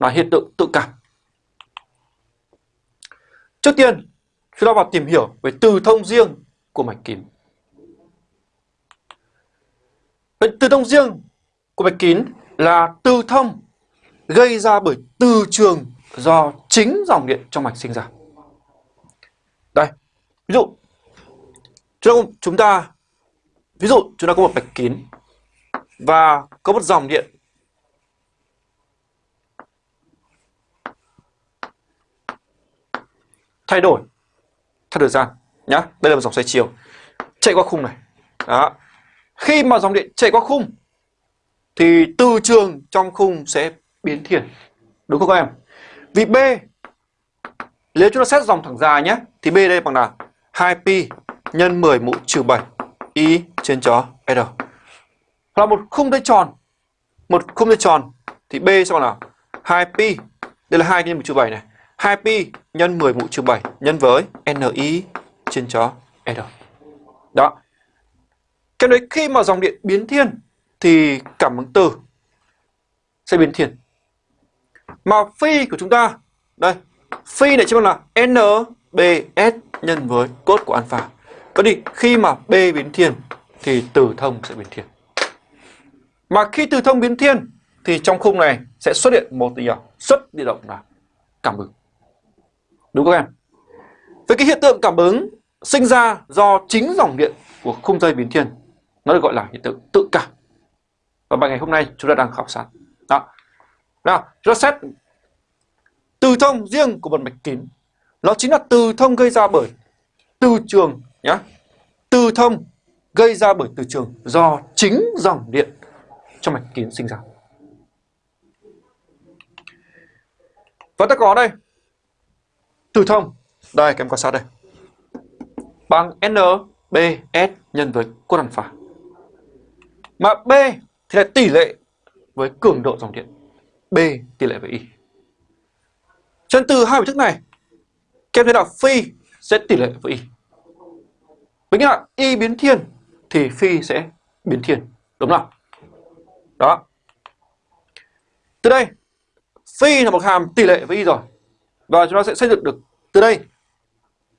là hiện tượng tự cảm. Trước tiên, chúng ta vào tìm hiểu về từ thông riêng của mạch kín. Vậy từ thông riêng của mạch kín là từ thông gây ra bởi từ trường do chính dòng điện trong mạch sinh ra. Đây, ví dụ chúng ta ví dụ chúng ta có một mạch kín và có một dòng điện thay đổi theo thời gian, nhá. Đây là một dòng xoay chiều chạy qua khung này. Đó. Khi mà dòng điện chạy qua khung, thì từ trường trong khung sẽ biến thiền. Đúng không các em? Vì B, nếu chúng ta xét dòng thẳng dài nhé thì B đây bằng là 2pi nhân 10 mũ trừ 7 y trên chó r. Là một khung dây tròn. Một khung dây tròn thì B sẽ bằng là 2pi đây là 2 nhân mũ trừ 7 này. 2pi nhân 10 mũ trừ 7 nhân với ni trên cho r. Đó. Cái đấy khi mà dòng điện biến thiên thì cảm ứng từ sẽ biến thiên. Mà phi của chúng ta, đây, phi này chính là NBS nhân với cốt của alpha. Vậy thì khi mà B biến thiên thì từ thông sẽ biến thiên. Mà khi từ thông biến thiên thì trong khung này sẽ xuất hiện một gì xuất điện động là cảm ứng. Đúng không em? Với cái hiện tượng cảm ứng sinh ra do chính dòng điện của khung dây biến thiên nó được gọi là hiện tượng tự cảm. Và bài ngày hôm nay chúng ta đang khảo sát. Đó. Nào, chúng ta xét từ thông riêng của một mạch kín. Nó chính là từ thông gây ra bởi từ trường nhá. Từ thông gây ra bởi từ trường do chính dòng điện trong mạch kín sinh ra. Và ta có đây từ thông. Đây các em quan sát đây. Bằng NBS nhân với cos alpha. Mà B thì là tỷ lệ với cường độ dòng điện. B tỷ lệ với Y. Chân từ hai biểu thức này, các em thấy là phi sẽ tỷ lệ với Y. Với nghĩa là Y biến thiên thì phi sẽ biến thiên. Đúng không? Đó. Từ đây, phi là một hàm tỷ lệ với Y rồi. Và chúng ta sẽ xây dựng được từ đây,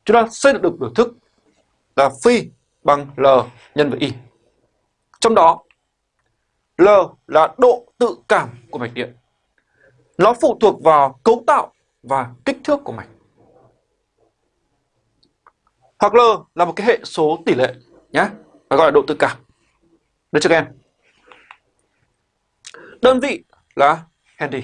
chúng ta xây dựng được biểu thức là phi bằng L nhân với Y. Trong đó, L là độ tự cảm của mạch điện. Nó phụ thuộc vào cấu tạo và kích thước của mạch. Hoặc L là một cái hệ số tỷ lệ nhé, và gọi là độ tự cảm. Được chưa các em? Đơn vị là Henry.